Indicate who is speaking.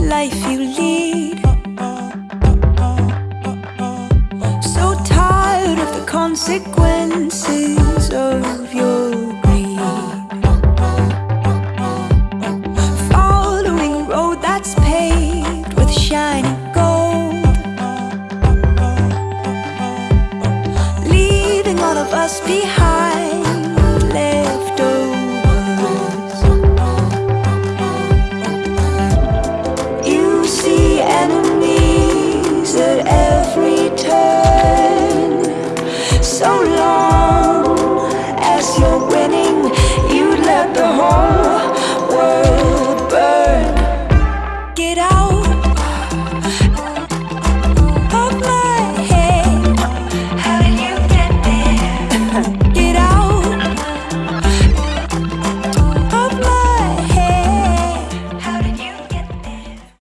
Speaker 1: life you lead. So tired of the consequences of your greed. Following road that's paved with gold. Leaving all of us behind. so long.